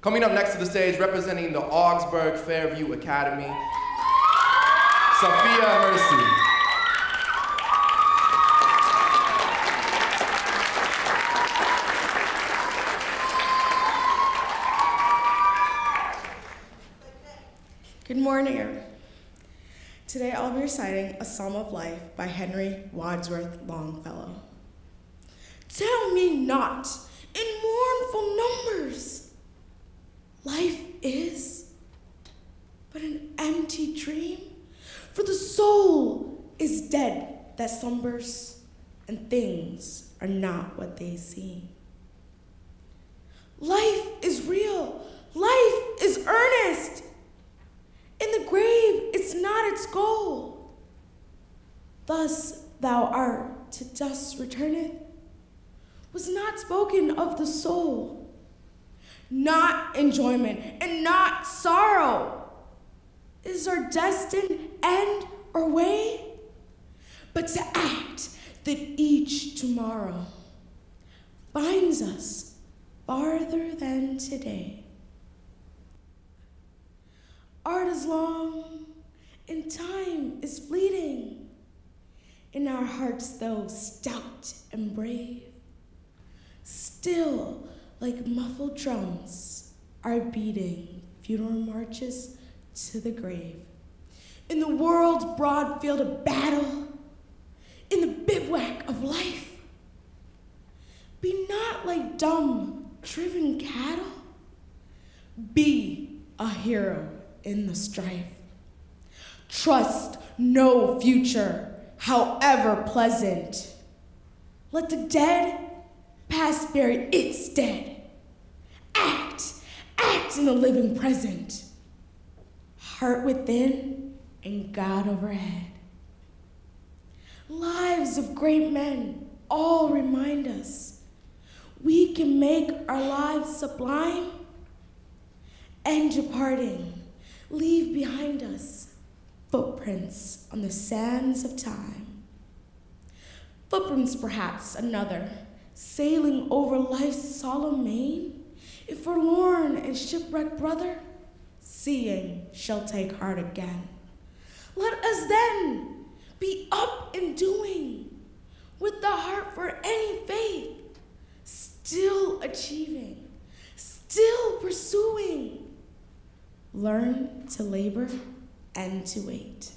Coming up next to the stage, representing the Augsburg Fairview Academy, Sophia Mercy. Good morning. Today I'll be reciting A Psalm of Life by Henry Wadsworth Longfellow. Tell me not in mournful numbers, life is but an empty dream, for the soul is dead that slumbers, and things are not what they seem. Life is real, life is earnest. In the grave, it's not its goal. Thus thou art to dust returneth, was not spoken of the soul, not enjoyment and not sorrow. Is our destined end or way? But to act that each tomorrow binds us farther than today. Art is long, and time is fleeting. In our hearts, though stout and brave, still, like muffled drums, are beating funeral marches to the grave. In the world's broad field of battle, in the bivouac of life, be not like dumb, driven cattle. Be a hero in the strife. Trust no future, however pleasant. Let the dead past bury its dead. Act, act in the living present. Heart within and God overhead. Lives of great men all remind us we can make our lives sublime and departing leave behind us footprints on the sands of time. Footprints, perhaps, another, sailing over life's solemn main. If forlorn and shipwrecked brother, seeing shall take heart again. Let us then be up and doing, with the heart for any faith, still achieving, still pursuing learn to labor and to wait.